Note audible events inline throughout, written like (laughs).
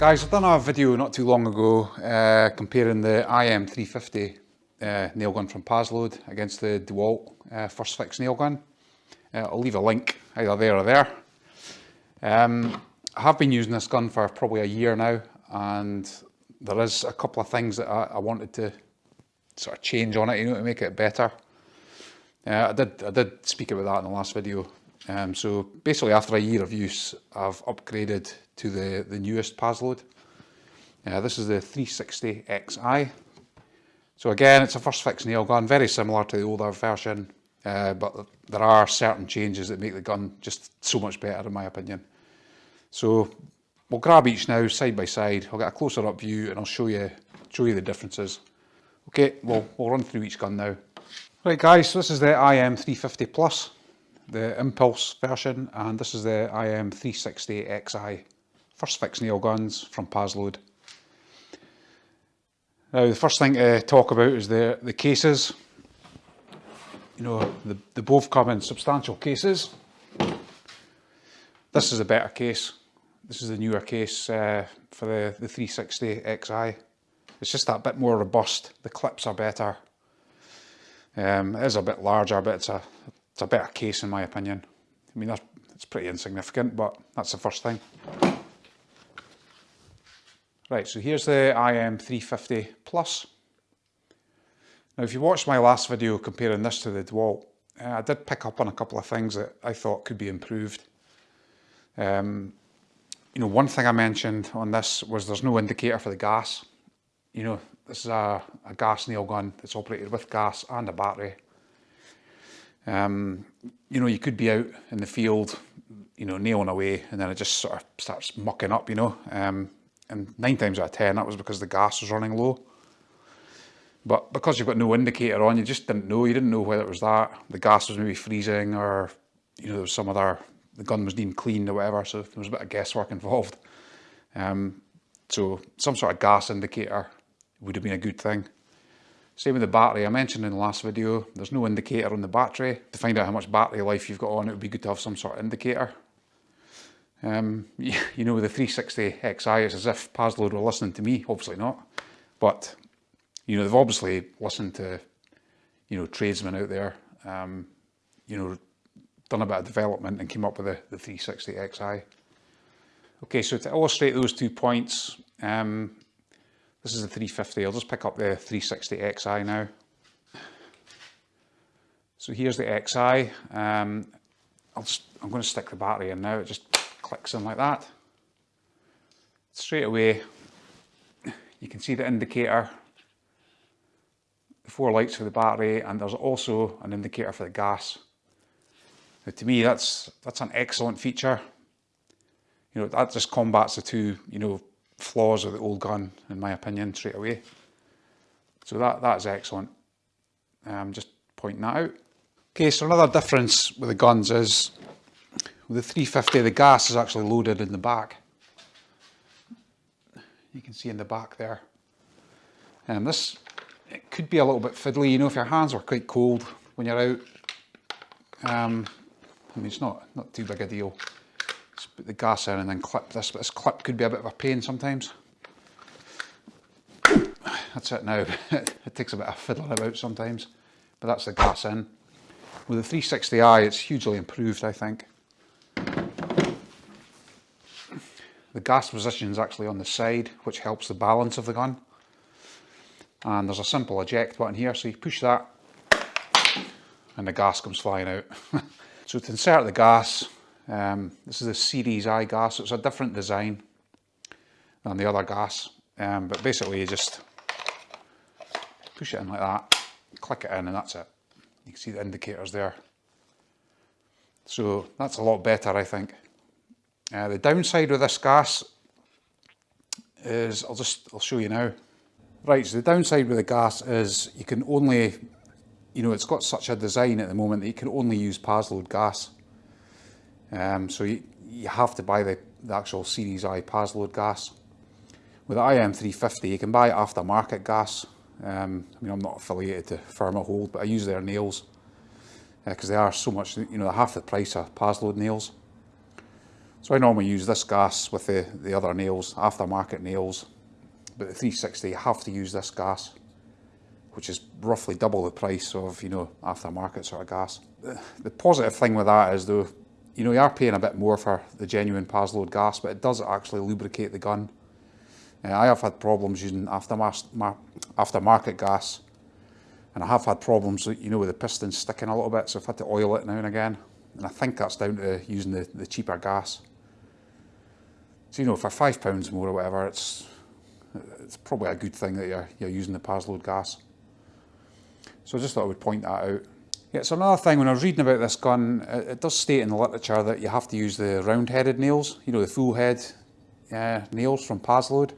Guys, I've done a video not too long ago uh, comparing the IM350 uh, nail gun from Paslode against the DeWalt uh, First Fix nail gun. Uh, I'll leave a link either there or there. Um, I have been using this gun for probably a year now and there is a couple of things that I, I wanted to sort of change on it, you know, to make it better. Uh, I did I did speak about that in the last video. Um, so basically after a year of use, I've upgraded to the, the newest Pazload. Uh, this is the 360XI. So again, it's a first fix nail gun, very similar to the older version, uh, but there are certain changes that make the gun just so much better in my opinion. So we'll grab each now side by side, I'll get a closer up view and I'll show you, show you the differences. Okay, well, we'll run through each gun now. Right guys, so this is the IM350 Plus. The Impulse version, and this is the IM360 XI, first fix nail guns from Paslode. Now the first thing to talk about is the, the cases. You know, the, they both come in substantial cases. This is a better case. This is the newer case uh, for the, the 360 XI. It's just that bit more robust. The clips are better. Um, it is a bit larger, but it's a, it's a better case in my opinion. I mean, that's, it's pretty insignificant, but that's the first thing. Right, so here's the IM350 Plus. Now, if you watched my last video comparing this to the DeWalt, uh, I did pick up on a couple of things that I thought could be improved. Um, you know, one thing I mentioned on this was there's no indicator for the gas. You know, this is a, a gas nail gun that's operated with gas and a battery. Um, you know, you could be out in the field, you know, nailing away and then it just sort of starts mucking up, you know. Um, and nine times out of ten that was because the gas was running low. But because you've got no indicator on, you just didn't know. You didn't know whether it was that, the gas was maybe freezing or, you know, there was some other, the gun was deemed clean or whatever, so there was a bit of guesswork involved. Um, so some sort of gas indicator would have been a good thing. Same with the battery, I mentioned in the last video, there's no indicator on the battery. To find out how much battery life you've got on, it would be good to have some sort of indicator. Um, (laughs) you know, with the 360 XI, it's as if Paslode were listening to me, obviously not. But, you know, they've obviously listened to, you know, tradesmen out there, um, you know, done a bit of development and came up with the, the 360 XI. Okay, so to illustrate those two points, um, this is the 350. I'll just pick up the 360 XI now. So here's the XI. Um, I'll just, I'm going to stick the battery in now. It just clicks in like that. Straight away, you can see the indicator, the four lights for the battery, and there's also an indicator for the gas. Now, to me, that's that's an excellent feature. You know, that just combats the two, you know, flaws of the old gun, in my opinion, straight away. So that, that is excellent. Um, just pointing that out. Okay, so another difference with the guns is with the 350, the gas is actually loaded in the back. You can see in the back there. And this, it could be a little bit fiddly, you know, if your hands are quite cold when you're out. Um, I mean, it's not, not too big a deal put the gas in and then clip this, but this clip could be a bit of a pain sometimes. That's it now, (laughs) it takes a bit of fiddling about sometimes, but that's the gas in. With the 360i it's hugely improved I think. The gas position is actually on the side, which helps the balance of the gun. And there's a simple eject button here, so you push that and the gas comes flying out. (laughs) so to insert the gas, um, this is a Series I gas, so it's a different design than the other gas. Um, but basically you just push it in like that, click it in and that's it. You can see the indicators there. So that's a lot better I think. Uh, the downside with this gas is, I'll just, I'll show you now. Right, so the downside with the gas is you can only, you know, it's got such a design at the moment that you can only use Paslode gas. Um, so you, you have to buy the, the actual Series I Paslode gas. With the IM350 you can buy aftermarket gas. Um, I mean I'm not affiliated to Thermohold but I use their nails because uh, they are so much, you know, half the price of Paslode nails. So I normally use this gas with the, the other nails, aftermarket nails, but the 360 you have to use this gas, which is roughly double the price of, you know, aftermarket sort of gas. The positive thing with that is though, you know, you are paying a bit more for the genuine Paslode gas, but it does actually lubricate the gun. Uh, I have had problems using aftermarket gas, and I have had problems, you know, with the pistons sticking a little bit, so I've had to oil it now and again. And I think that's down to using the, the cheaper gas. So, you know, for five pounds more or whatever, it's it's probably a good thing that you're, you're using the Paslode gas. So I just thought I would point that out. Yeah, so another thing, when I was reading about this gun, it, it does state in the literature that you have to use the round-headed nails, you know, the full head uh, nails from Paslode.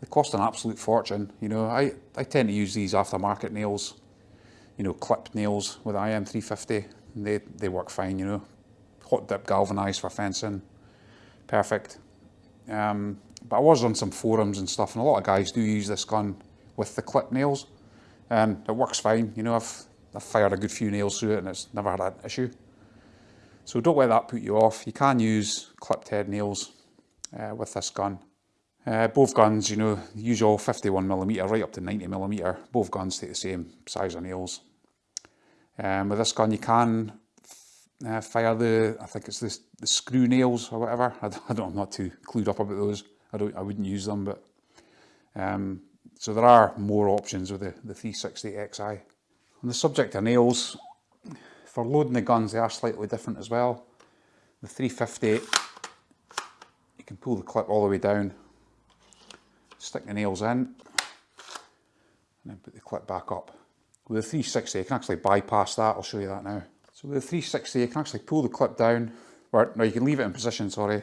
They cost an absolute fortune. You know, I, I tend to use these aftermarket nails, you know, clip nails with IM350. They, they work fine, you know. Hot dip galvanised for fencing, perfect. Um, but I was on some forums and stuff, and a lot of guys do use this gun with the clip nails, and it works fine. You know, I've, I've fired a good few nails through it, and it's never had an issue. So don't let that put you off. You can use clipped head nails uh, with this gun. Uh, both guns, you know, usual 51mm right up to 90mm, both guns take the same size of nails. Um, with this gun you can uh, fire the, I think it's the, the screw nails or whatever, (laughs) I, I don't, I'm not too clued up about those. I don't, I wouldn't use them, but um, so there are more options with the, the 360 XI. On the subject of nails, for loading the guns they are slightly different as well. The 350, you can pull the clip all the way down, stick the nails in, and then put the clip back up. With the 360 you can actually bypass that, I'll show you that now. So with the 360 you can actually pull the clip down, or no you can leave it in position, sorry,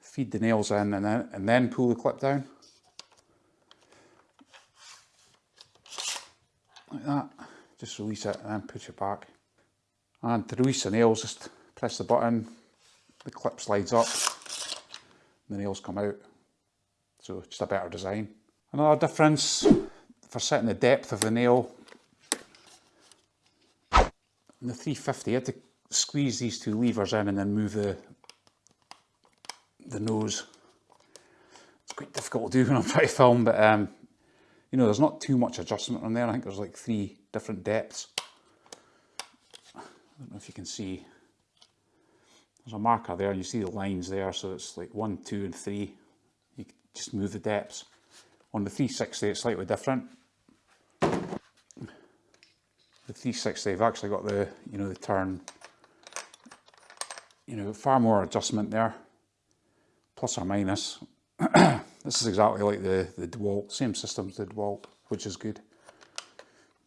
feed the nails in and then, and then pull the clip down. Like that. Just release it and then push it back. And to release the nails, just press the button, the clip slides up, the nails come out. So just a better design. Another difference for setting the depth of the nail. In the 350, you had to squeeze these two levers in and then move the, the nose. It's quite difficult to do (laughs) when I'm trying to film, but um, you know, there's not too much adjustment on there. I think there's like three different depths. I don't know if you can see. There's a marker there and you see the lines there, so it's like one, two and three. You just move the depths. On the 360 it's slightly different. The 360 I've actually got the, you know, the turn, you know, far more adjustment there plus or minus. This is exactly like the, the DeWalt, same system as the DeWalt, which is good.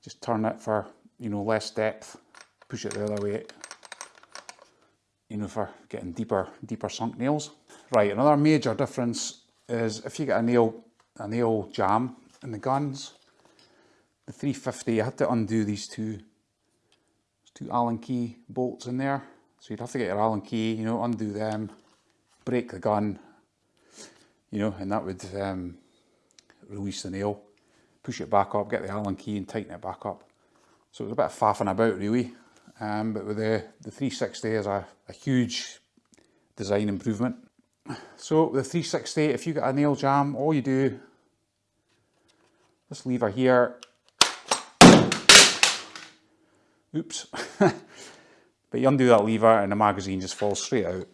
Just turn it for, you know, less depth, push it the other way, you know, for getting deeper, deeper sunk nails. Right, another major difference is if you get a nail, a nail jam in the guns, the 350, you had to undo these two, two Allen key bolts in there. So you'd have to get your Allen key, you know, undo them, break the gun, you know, and that would um, release the nail, push it back up, get the Allen key and tighten it back up. So it was a bit of faffing about really, um, but with the, the 360 is a, a huge design improvement. So the 360, if you get a nail jam, all you do, this lever here, oops, (laughs) but you undo that lever and the magazine just falls straight out.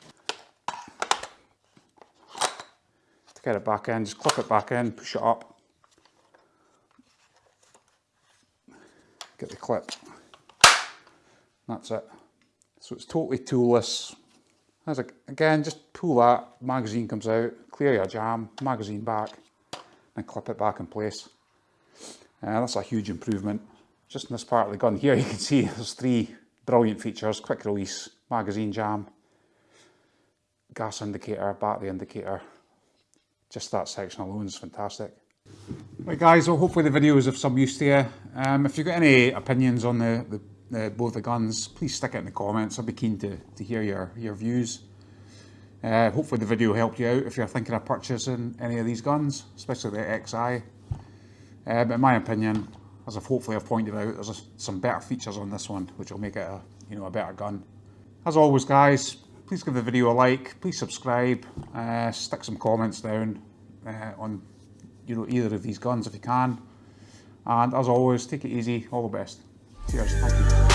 Get it back in, just clip it back in, push it up. Get the clip. That's it. So it's totally toolless. As a, again, just pull that, magazine comes out, clear your jam, magazine back, and clip it back in place. And uh, that's a huge improvement. Just in this part of the gun here, you can see there's three brilliant features, quick release, magazine jam, gas indicator, battery indicator, just that section alone is fantastic. Right guys, well hopefully the video was of some use to you. Um, if you've got any opinions on the, the, the, both the guns, please stick it in the comments. I'd be keen to, to hear your, your views. Uh, hopefully the video helped you out if you're thinking of purchasing any of these guns, especially the XI. Uh, but in my opinion, as I've hopefully I've pointed out, there's a, some better features on this one, which will make it a, you know, a better gun. As always guys, please give the video a like, please subscribe, uh, stick some comments down uh, on you know either of these guns if you can. And as always, take it easy, all the best. Cheers, thank you.